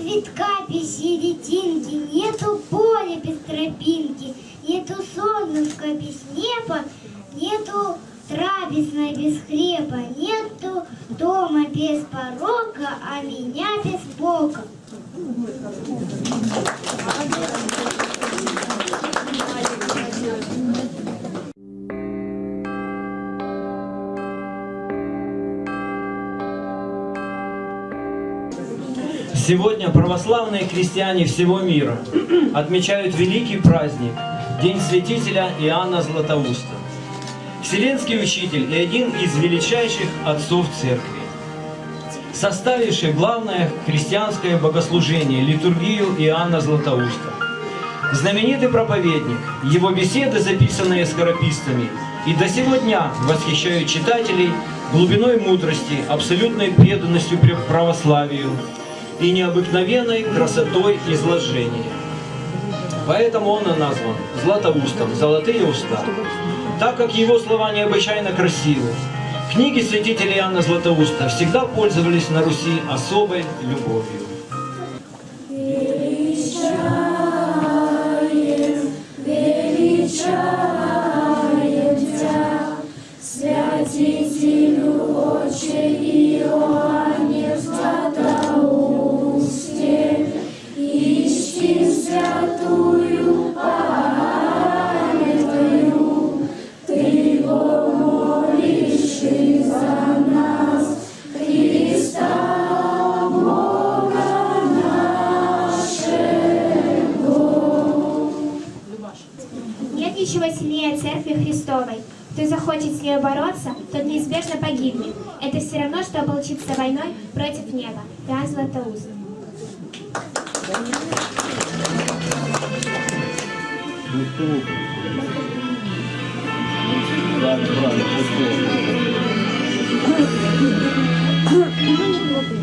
цветка без серединки, нету поля без тропинки, нету солнышка без неба, нету трапезной без хлеба, нету дома без порога, а меня без Бога. Сегодня православные христиане всего мира отмечают великий праздник – День святителя Иоанна Златоуста. Вселенский учитель и один из величайших отцов церкви, составивший главное христианское богослужение – литургию Иоанна Златоуста. Знаменитый проповедник, его беседы, записанные скорописцами, и до сего дня восхищают читателей глубиной мудрости, абсолютной преданностью православию, и необыкновенной красотой изложения. Поэтому он и назван Златоустом, Золотые уста, так как его слова необычайно красивы. Книги святителя Иоанна Златоуста всегда пользовались на Руси особой любовью. Церкви Христовой. Кто захочет с ней бороться, тот неизбежно погибнет. Это все равно, что ополчиться войной против неба. Иоанн Златоуст.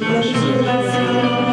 Россия,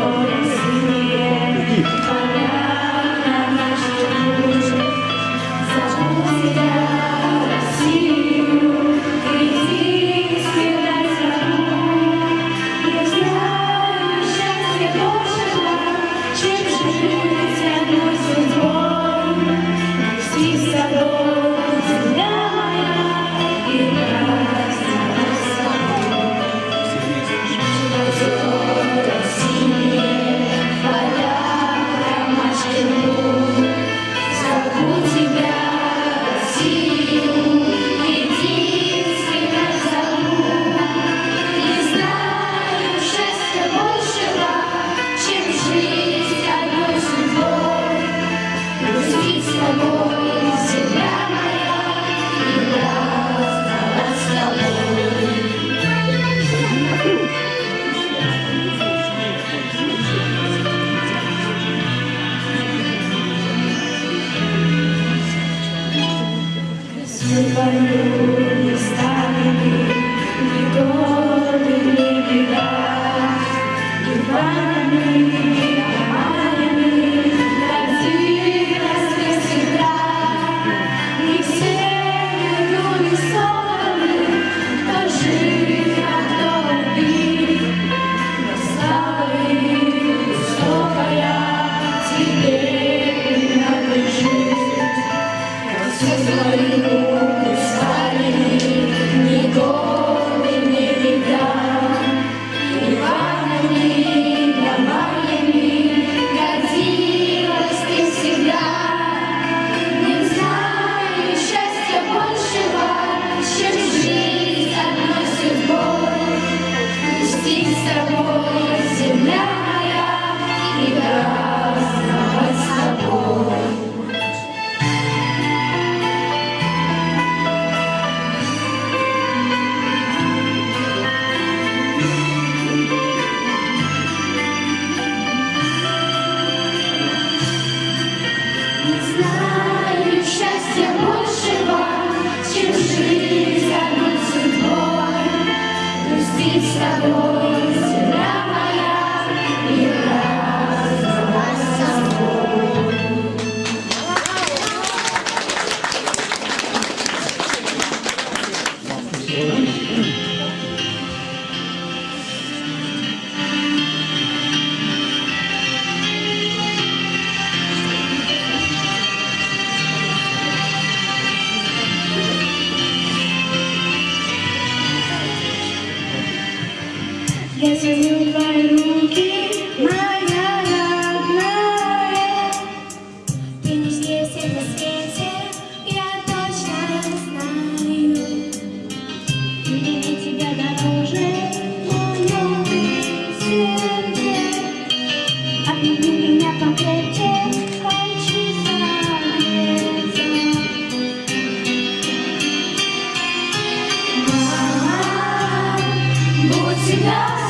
тебя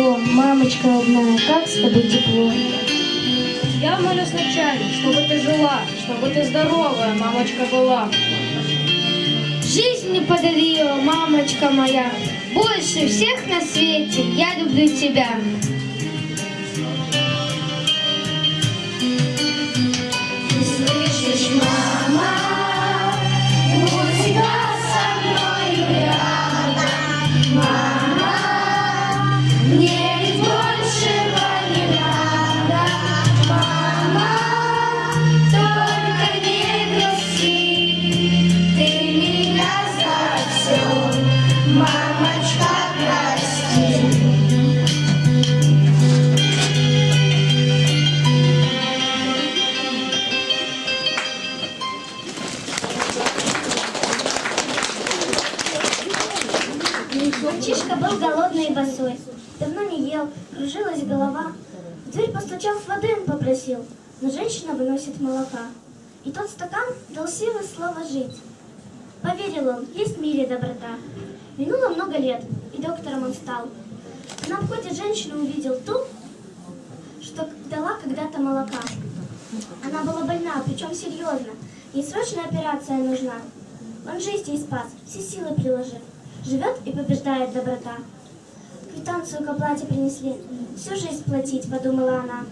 светло. Мамочка родная, как с тобой тепло. Я молюсь вначале, чтобы ты жила, чтобы ты здоровая, мамочка была. Жизнь мне подарила, мамочка моя. Больше всех на свете я люблю тебя. И тот стакан дал силы слова жить. Поверил он, есть в мире доброта. Минуло много лет, и доктором он стал. На обходе женщину увидел ту, что дала когда-то молока. Она была больна, причем серьезно. Ей срочная операция нужна. Он жизнь ей спас, все силы приложив. Живет и побеждает доброта. Квитанцию к оплате принесли. Всю жизнь платить, подумала она.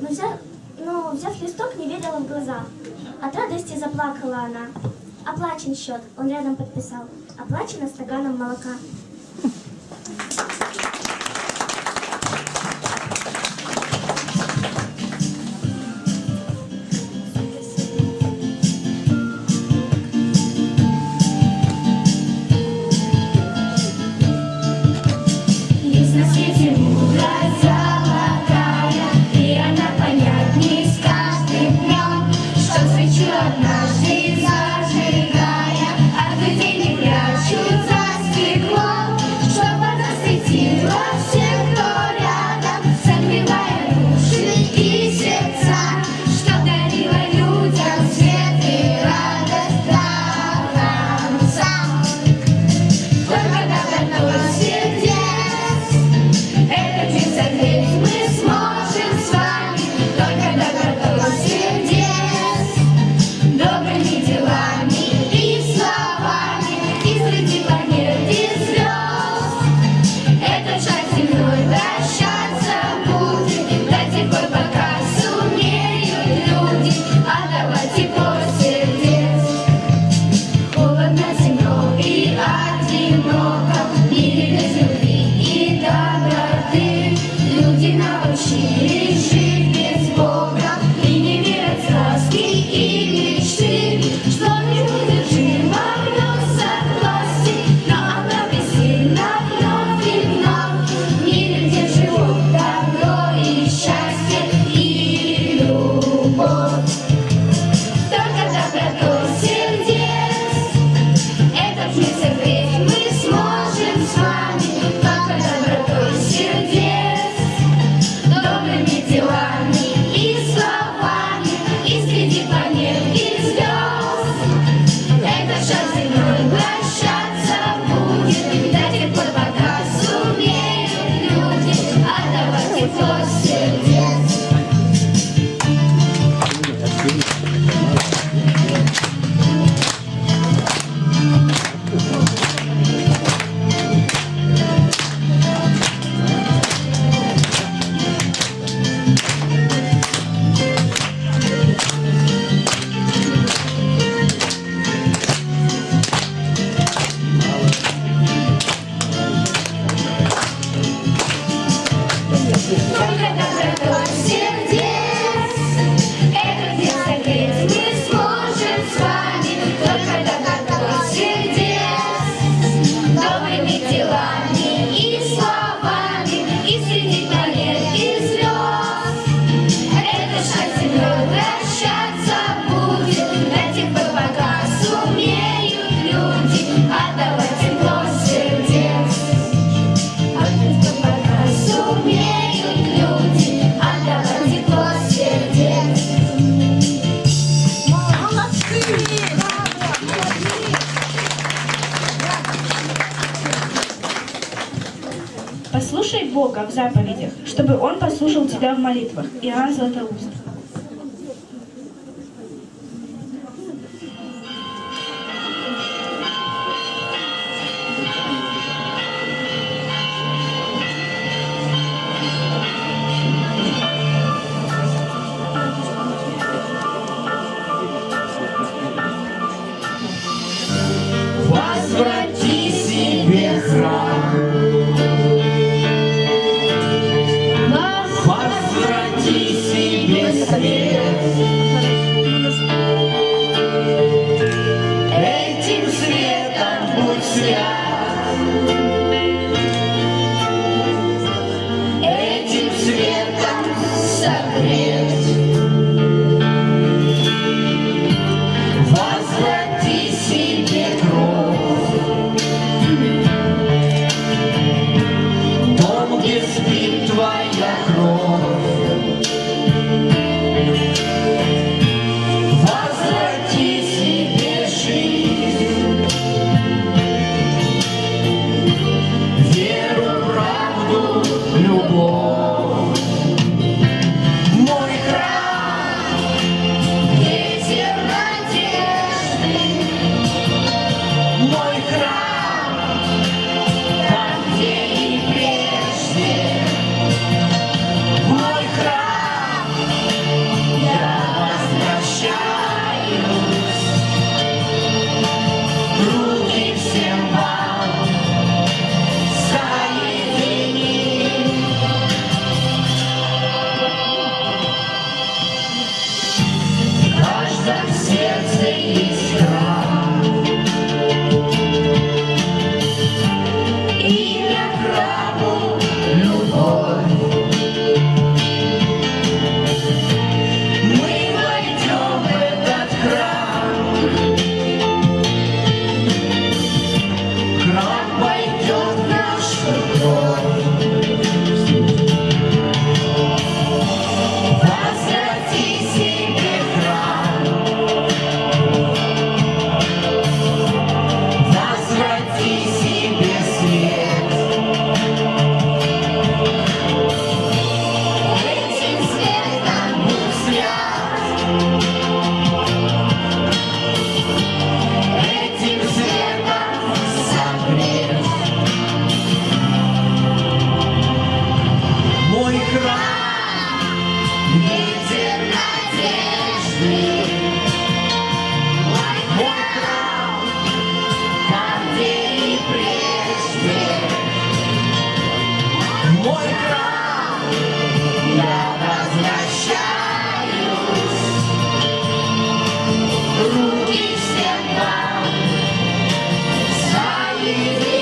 Но, взяв, но взяв листок, не верила в глаза. От радости заплакала она. Оплачен счет, он рядом подписал. Оплачено стаканом молока. заповедях, чтобы он послушал тебя в молитвах. Иоанн Златоуст. easy.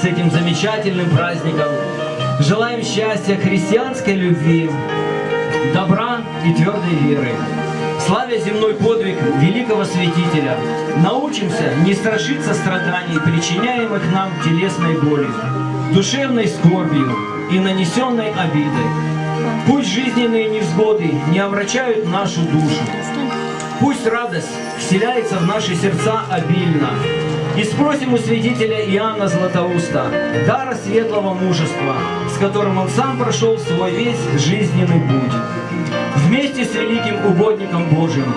с этим замечательным праздником. Желаем счастья, христианской любви, добра и твердой веры. Славя земной подвиг великого святителя, научимся не страшиться страданий, причиняемых нам телесной болью, душевной скорбью и нанесенной обидой. Пусть жизненные невзгоды не омрачают нашу душу. Пусть радость вселяется в наши сердца обильно, и спросим у свидетеля Иоанна Златоуста дара светлого мужества, с которым он сам прошел свой весь жизненный путь. Вместе с великим угодником Божьим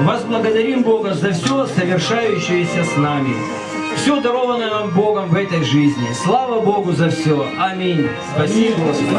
возблагодарим Бога за все совершающееся с нами. Все дарованное нам Богом в этой жизни. Слава Богу за все. Аминь. Спасибо, Господи.